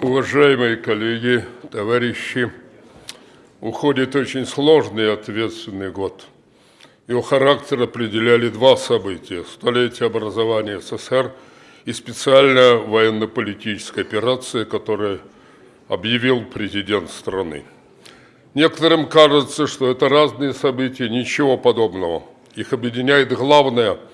Уважаемые коллеги, товарищи, уходит очень сложный и ответственный год. Его характер определяли два события – столетие образования СССР и специальная военно-политическая операция, которую объявил президент страны. Некоторым кажется, что это разные события, ничего подобного. Их объединяет главное –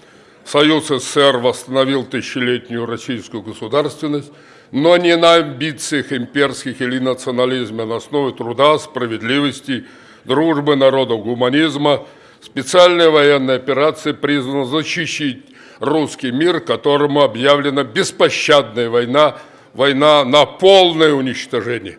Союз СССР восстановил тысячелетнюю российскую государственность, но не на амбициях имперских или национализма, а на основе труда, справедливости, дружбы народов, гуманизма. Специальная военная операция призвана защищать русский мир, которому объявлена беспощадная война, война на полное уничтожение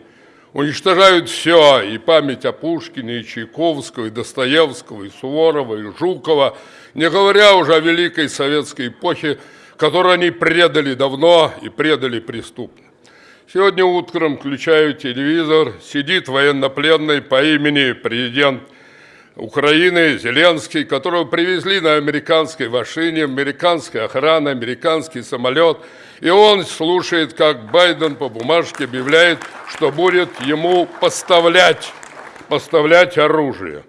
уничтожают все, и память о Пушкине, и Чайковского, и Достоевского, и Суворова, и Жукова, не говоря уже о великой советской эпохе, которую они предали давно и предали преступно. Сегодня утром включаю телевизор, сидит военнопленный по имени президент Украины Зеленский, которого привезли на американской машине, американская охрана, американский самолет. И он слушает, как Байден по бумажке объявляет, что будет ему поставлять, поставлять оружие.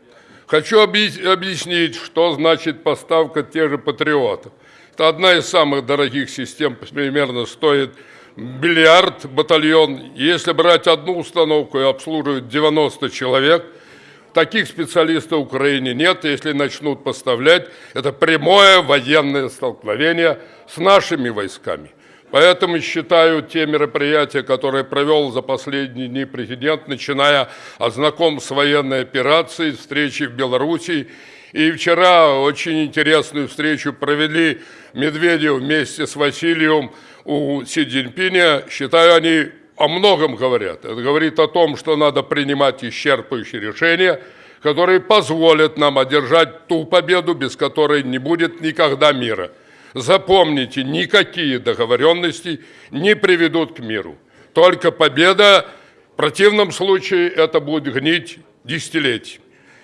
Хочу объяснить, что значит поставка тех же патриотов. Это одна из самых дорогих систем, примерно стоит миллиард батальон. Если брать одну установку и обслуживать 90 человек – Таких специалистов в Украине нет. Если начнут поставлять, это прямое военное столкновение с нашими войсками. Поэтому считаю те мероприятия, которые провел за последние дни президент, начиная от знаком с военной операцией, встречи в Беларуси. И вчера очень интересную встречу провели Медведев вместе с Васильевым у Си Цзиньпиня. Считаю, они о многом говорят. Это говорит о том, что надо принимать исчерпывающие решения, которые позволят нам одержать ту победу, без которой не будет никогда мира. Запомните, никакие договоренности не приведут к миру. Только победа, в противном случае это будет гнить десятилетий.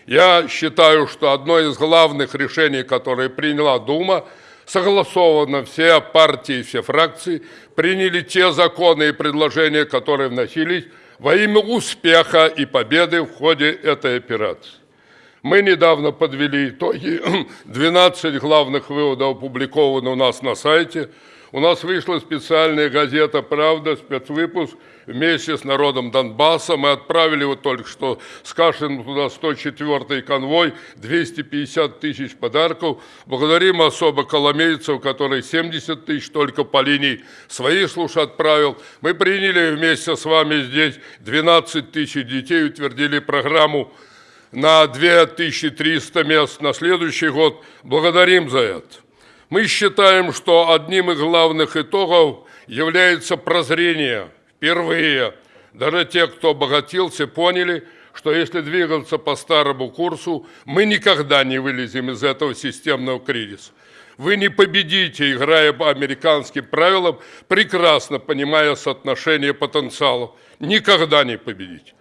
Я считаю, что одно из главных решений, которое приняла Дума – согласованно все партии, все фракции приняли те законы и предложения, которые вносились во имя успеха и победы в ходе этой операции. Мы недавно подвели итоги, 12 главных выводов опубликованы у нас на сайте – у нас вышла специальная газета «Правда», спецвыпуск вместе с народом Донбасса. Мы отправили вот только что с Кашиным туда 104-й конвой, 250 тысяч подарков. Благодарим особо коломейцев, который 70 тысяч только по линии своих служ отправил. Мы приняли вместе с вами здесь 12 тысяч детей, утвердили программу на 2300 мест на следующий год. Благодарим за это. Мы считаем, что одним из главных итогов является прозрение. Впервые даже те, кто обогатился, поняли, что если двигаться по старому курсу, мы никогда не вылезем из этого системного кризиса. Вы не победите, играя по американским правилам, прекрасно понимая соотношение потенциалов. Никогда не победите.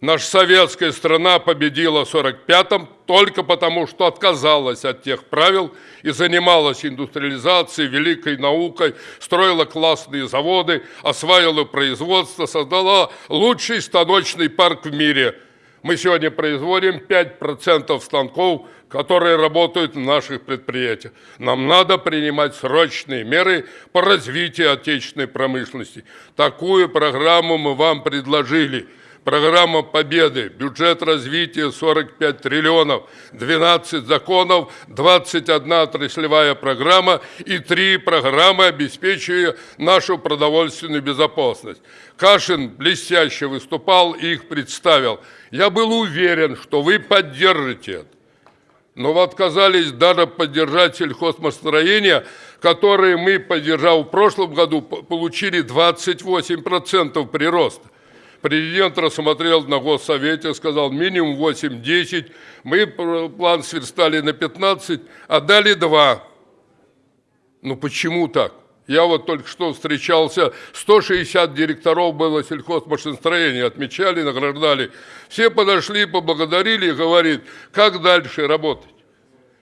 Наша советская страна победила в 45-м только потому, что отказалась от тех правил и занималась индустриализацией, великой наукой, строила классные заводы, осваивала производство, создала лучший станочный парк в мире. Мы сегодня производим 5% станков, которые работают в наших предприятиях. Нам надо принимать срочные меры по развитию отечественной промышленности. Такую программу мы вам предложили – программа победы, бюджет развития 45 триллионов, 12 законов, 21 отраслевая программа и три программы, обеспечивая нашу продовольственную безопасность. Кашин блестяще выступал и их представил. Я был уверен, что вы поддержите это. Но вы отказались даже поддержать сельхозмостроение, которые мы, поддержав в прошлом году, получили 28% прироста. Президент рассмотрел на Госсовете, сказал минимум 8-10. Мы план сверстали на 15, а дали 2. Ну почему так? Я вот только что встречался, 160 директоров было сельхозмашиностроения, отмечали, награждали. Все подошли, поблагодарили и говорит, как дальше работать?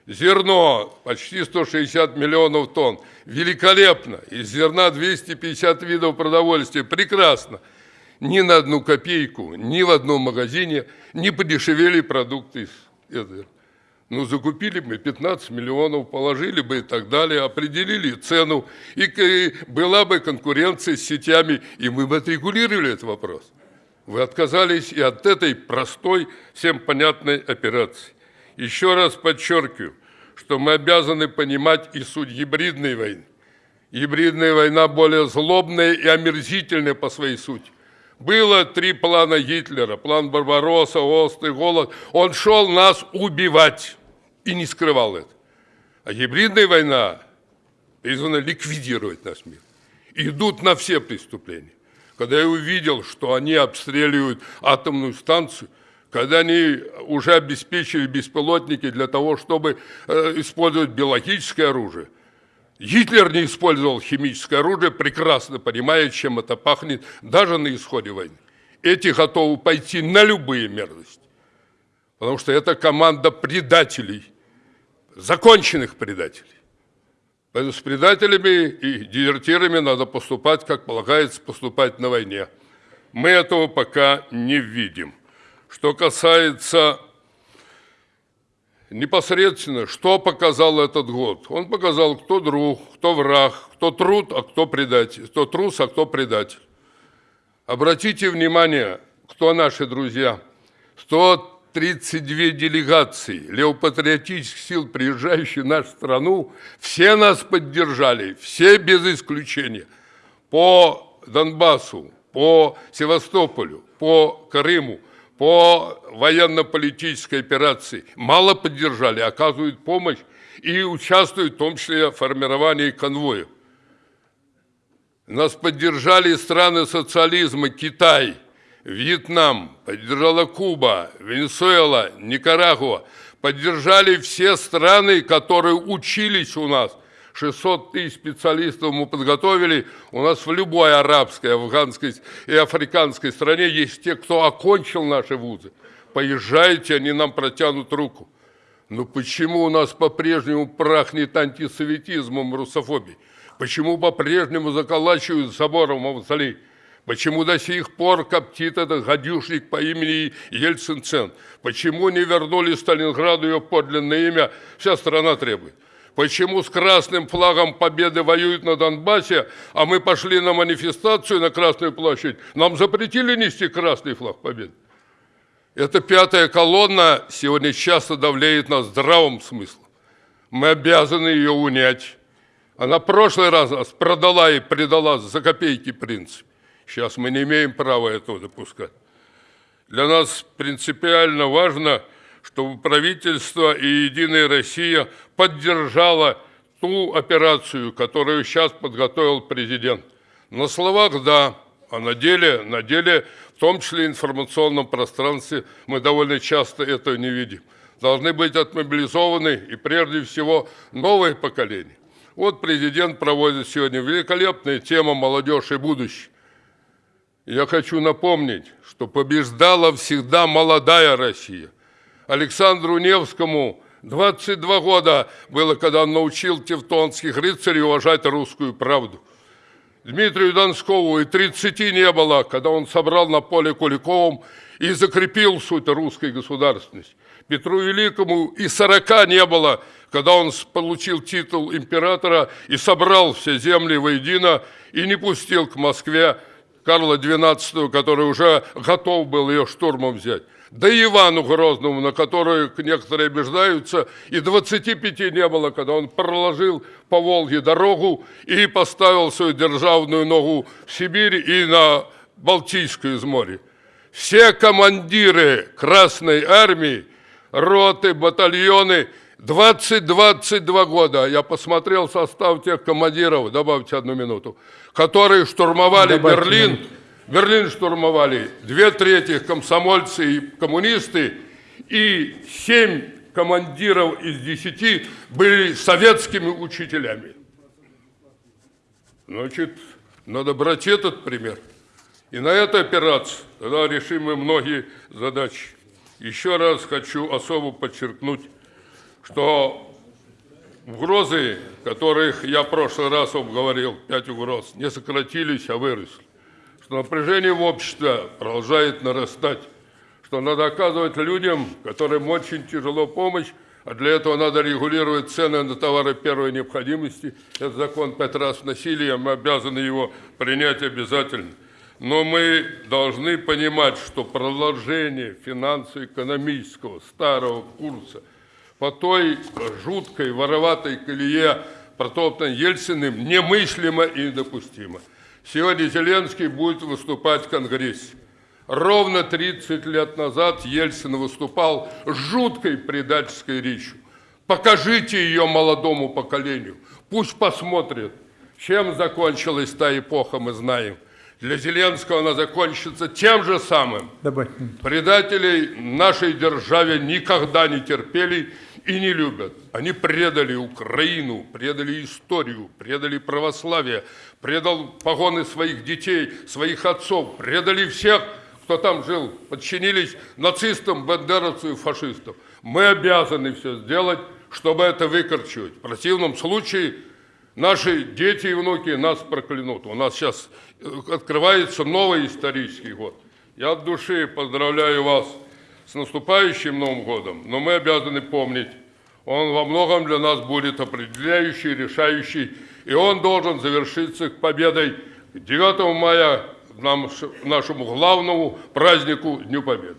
Зерно почти 160 миллионов тонн. Великолепно. Из зерна 250 видов продовольствия. Прекрасно. Ни на одну копейку, ни в одном магазине не подешевели продукты. Ну, закупили мы 15 миллионов, положили бы и так далее, определили цену, и была бы конкуренция с сетями, и мы бы отрегулировали этот вопрос. Вы отказались и от этой простой, всем понятной операции. Еще раз подчеркиваю, что мы обязаны понимать и суть гибридной войны. Гибридная война более злобная и омерзительная по своей сути. Было три плана Гитлера. План Барбаросса, Острый голод. Он шел нас убивать и не скрывал это. А гибридная война призвана ликвидировать наш мир. Идут на все преступления. Когда я увидел, что они обстреливают атомную станцию, когда они уже обеспечили беспилотники для того, чтобы э, использовать биологическое оружие, Гитлер не использовал химическое оружие, прекрасно понимая, чем это пахнет, даже на исходе войны. Эти готовы пойти на любые мерзости, потому что это команда предателей, законченных предателей. Поэтому с предателями и дезертирами надо поступать, как полагается поступать на войне. Мы этого пока не видим. Что касается непосредственно, что показал этот год? Он показал, кто друг, кто враг, кто труд, а кто предатель, кто трус, а кто предатель. Обратите внимание, кто наши друзья. 132 делегации левопатриотических сил, приезжающие в нашу страну, все нас поддержали, все без исключения. По Донбассу, по Севастополю, по Крыму – по военно-политической операции мало поддержали, оказывают помощь и участвуют в том числе в формировании конвоев. Нас поддержали страны социализма, Китай, Вьетнам, поддержала Куба, Венесуэла, Никарагуа. Поддержали все страны, которые учились у нас – 600 тысяч специалистов мы подготовили. У нас в любой арабской, афганской и африканской стране есть те, кто окончил наши вузы. Поезжайте, они нам протянут руку. Но почему у нас по-прежнему прахнет антисоветизмом, русофобией? Почему по-прежнему заколачивают собором мавзолей? Почему до сих пор коптит этот гадюшник по имени Ельцин-Цен? Почему не вернули Сталинграду ее подлинное имя? Вся страна требует. Почему с красным флагом победы воюют на Донбассе, а мы пошли на манифестацию на Красную площадь? Нам запретили нести красный флаг победы. Эта пятая колонна сегодня часто давляет на здравом смысле. Мы обязаны ее унять. Она в прошлый раз нас продала и предала за копейки принцип. Сейчас мы не имеем права этого допускать. Для нас принципиально важно – чтобы правительство и «Единая Россия» поддержала ту операцию, которую сейчас подготовил президент. На словах – да, а на деле, на деле, в том числе информационном пространстве, мы довольно часто этого не видим. Должны быть отмобилизованы и прежде всего новое поколение. Вот президент проводит сегодня великолепная тема «Молодежь и будущее». Я хочу напомнить, что побеждала всегда молодая Россия – Александру Невскому 22 года было, когда он научил тевтонских рыцарей уважать русскую правду. Дмитрию Донскову и 30 не было, когда он собрал на поле Куликовым и закрепил суть русской государственности. Петру Великому и 40 не было, когда он получил титул императора и собрал все земли воедино и не пустил к Москве Карла XII, который уже готов был ее штурмом взять да и Ивану Грозному, на которую некоторые обиждаются, и 25 не было, когда он проложил по Волге дорогу и поставил свою державную ногу в Сибирь и на Балтийское море. Все командиры Красной Армии, роты, батальоны, 20-22 года, я посмотрел состав тех командиров, добавьте одну минуту, которые штурмовали Добавьте Берлин, минуту Берлин штурмовали две трети комсомольцы и коммунисты, и семь командиров из десяти были советскими учителями. Значит, надо брать этот пример. И на этой операции тогда решим мы многие задачи. Еще раз хочу особо подчеркнуть, что Угрозы, которых я в прошлый раз вам говорил, пять угроз, не сократились, а выросли. Что напряжение в обществе продолжает нарастать. Что надо оказывать людям, которым очень тяжело помощь, а для этого надо регулировать цены на товары первой необходимости. Этот закон пять раз вносили, мы обязаны его принять обязательно. Но мы должны понимать, что продолжение финансово-экономического старого курса – по той жуткой вороватой колее, протоптанной Ельциным, немыслимо и недопустимо. Сегодня Зеленский будет выступать в Конгрессе. Ровно 30 лет назад Ельцин выступал с жуткой предательской речью. Покажите ее молодому поколению. Пусть посмотрят, чем закончилась та эпоха, мы знаем – для Зеленского она закончится тем же самым. Добавь. Предателей нашей державе никогда не терпели и не любят. Они предали Украину, предали историю, предали православие, предал погоны своих детей, своих отцов, предали всех, кто там жил, подчинились нацистам, бандеровцам и фашистам. Мы обязаны все сделать, чтобы это выкорчивать. В противном случае Наши дети и внуки нас проклянут. У нас сейчас э, открывается новый исторический год. Я от души поздравляю вас с наступающим Новым годом, но мы обязаны помнить, он во многом для нас будет определяющий, решающий, и он должен завершиться победой 9 мая, нашему главному празднику Дню Победы.